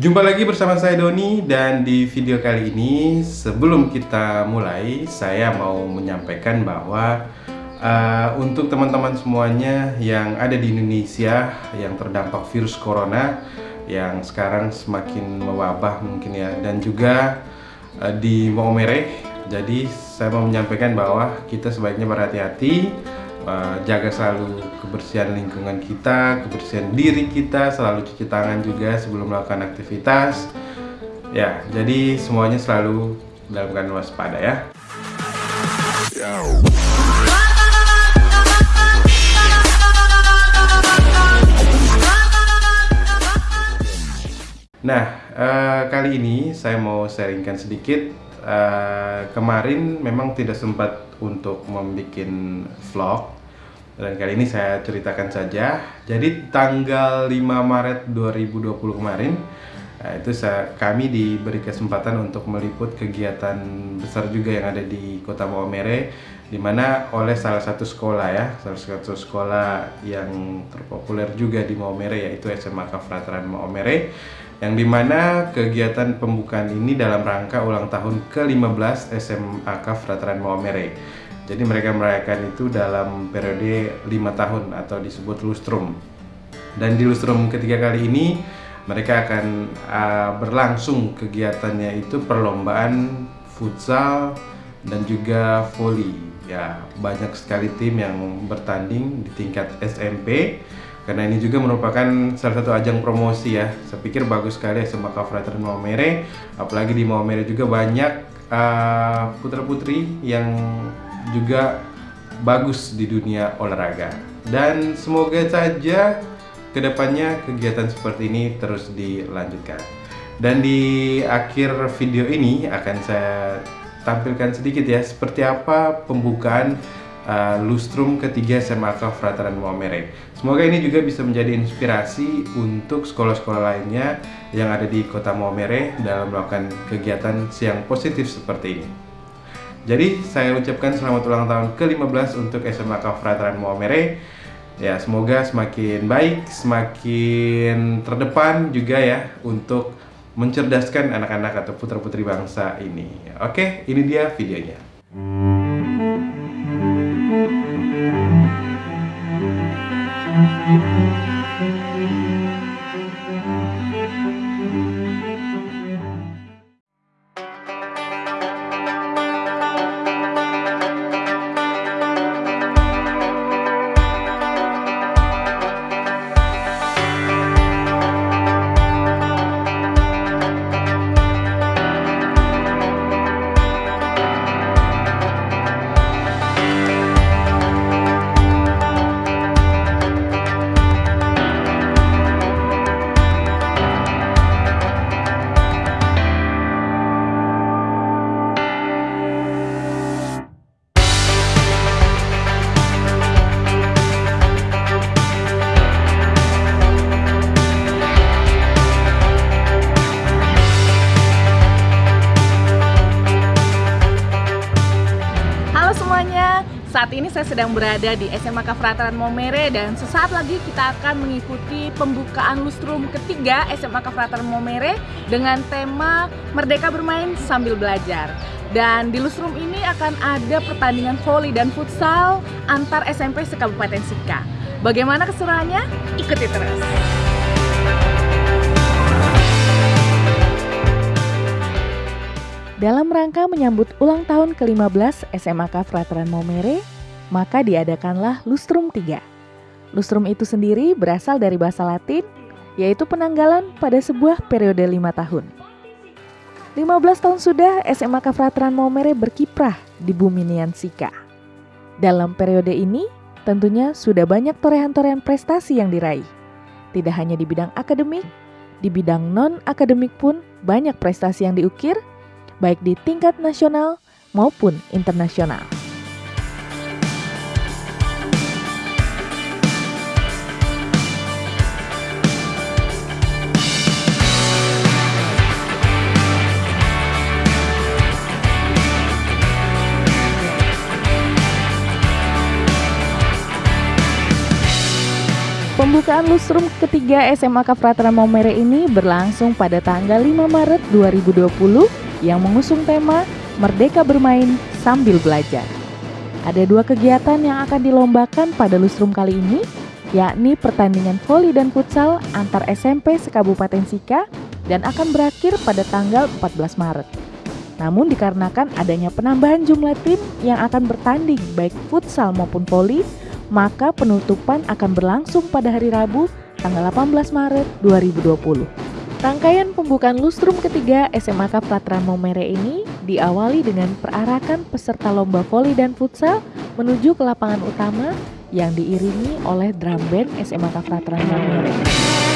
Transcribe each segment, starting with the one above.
Jumpa lagi bersama saya Doni dan di video kali ini sebelum kita mulai saya mau menyampaikan bahwa uh, untuk teman-teman semuanya yang ada di Indonesia yang terdampak virus corona yang sekarang semakin mewabah mungkin ya dan juga uh, di Maumere. Jadi saya mau menyampaikan bahwa kita sebaiknya berhati-hati uh, jaga selalu kebersihan lingkungan kita, kebersihan diri kita, selalu cuci tangan juga sebelum melakukan aktivitas. Ya, jadi semuanya selalu dalam keadaan waspada ya. Nah, uh, kali ini saya mau sharingkan sedikit. Uh, kemarin memang tidak sempat untuk membuat vlog dan kali ini saya ceritakan saja. Jadi tanggal 5 Maret 2020 kemarin Nah, itu saya, kami diberi kesempatan untuk meliput kegiatan besar juga yang ada di Kota Maumere di mana oleh salah satu sekolah ya, salah satu sekolah yang terpopuler juga di Maumere yaitu SMA Kafrateran Maumere yang di mana kegiatan pembukaan ini dalam rangka ulang tahun ke-15 SMA Kafrateran Maumere. Jadi mereka merayakan itu dalam periode 5 tahun atau disebut lustrum. Dan di lustrum ketiga kali ini mereka akan uh, berlangsung kegiatannya itu perlombaan futsal dan juga volley ya banyak sekali tim yang bertanding di tingkat SMP karena ini juga merupakan salah satu ajang promosi ya. Saya pikir bagus sekali SMA Kafrater Maumere apalagi di Maumere juga banyak uh, putra-putri yang juga bagus di dunia olahraga. Dan semoga saja ke depannya kegiatan seperti ini terus dilanjutkan. Dan di akhir video ini akan saya tampilkan sedikit ya seperti apa pembukaan uh, lustrum ketiga SMA Frateran Muamere. Semoga ini juga bisa menjadi inspirasi untuk sekolah-sekolah lainnya yang ada di kota Muamere dalam melakukan kegiatan siang positif seperti ini. Jadi saya ucapkan selamat ulang tahun ke-15 untuk SMA Frateran Muamere ya semoga semakin baik, semakin terdepan juga ya untuk mencerdaskan anak-anak atau putra-putri bangsa ini. Oke, ini dia videonya. Saat ini saya sedang berada di SMA Kafrataran Momere dan sesaat lagi kita akan mengikuti pembukaan lustrum ketiga SMA Kafrataran Momere dengan tema Merdeka Bermain Sambil Belajar. Dan di lustrum ini akan ada pertandingan voli dan futsal antar SMP se-Kabupaten Sika. Bagaimana keseruannya? Ikuti terus! Dalam rangka menyambut ulang tahun ke-15 SMAK Frateran Momere, maka diadakanlah Lustrum 3. Lustrum itu sendiri berasal dari bahasa Latin, yaitu penanggalan pada sebuah periode lima tahun. 15 tahun sudah SMAK Frateran Momere berkiprah di bumi Niansika. Dalam periode ini, tentunya sudah banyak torehan-torehan prestasi yang diraih. Tidak hanya di bidang akademik, di bidang non-akademik pun banyak prestasi yang diukir baik di tingkat nasional maupun internasional. Pembukaan lustrum ketiga SMA Kafratra Maumere ini berlangsung pada tanggal 5 Maret 2020 yang mengusung tema Merdeka Bermain Sambil Belajar. Ada dua kegiatan yang akan dilombakan pada lustrum kali ini, yakni pertandingan voli dan futsal antar SMP sekabupaten Sika dan akan berakhir pada tanggal 14 Maret. Namun dikarenakan adanya penambahan jumlah tim yang akan bertanding baik futsal maupun voli, maka penutupan akan berlangsung pada hari Rabu tanggal 18 Maret 2020. Rangkaian pembukaan lustrum ketiga SMAK Pratran Momere ini diawali dengan perarakan peserta lomba voli dan futsal menuju ke lapangan utama yang diiringi oleh drum band SMAK Pratran Momere.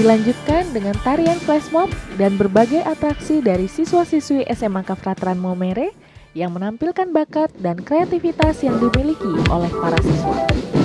Dilanjutkan dengan tarian flash mob dan berbagai atraksi dari siswa-siswi SMA Kafratran Momere yang menampilkan bakat dan kreativitas yang dimiliki oleh para siswa.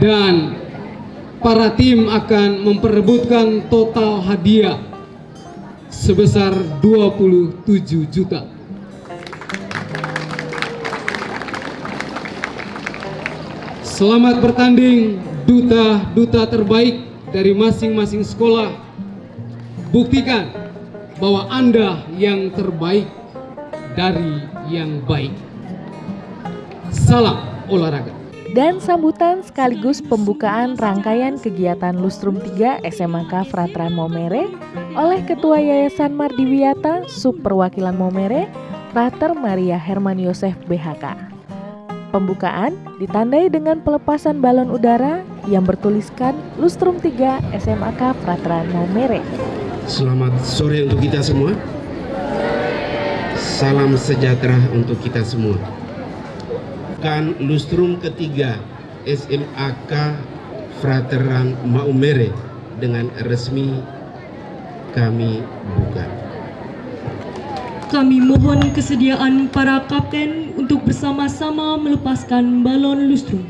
Dan para tim akan memperebutkan total hadiah sebesar 27 juta. Selamat bertanding duta-duta terbaik dari masing-masing sekolah. Buktikan bahwa Anda yang terbaik dari yang baik. Salam olahraga dan sambutan sekaligus pembukaan rangkaian kegiatan Lustrum 3 SMK Fratran Momere oleh Ketua Yayasan Mardiwiata Subperwakilan Momere, Frater Maria Herman Yosef BHK. Pembukaan ditandai dengan pelepasan balon udara yang bertuliskan Lustrum 3 SMK Fratran Momere. Selamat sore untuk kita semua. Salam sejahtera untuk kita semua merupakan lustrum ketiga SMAK Frateran Maumere dengan resmi kami buka. Kami mohon kesediaan para kapten untuk bersama-sama melepaskan balon lustrum.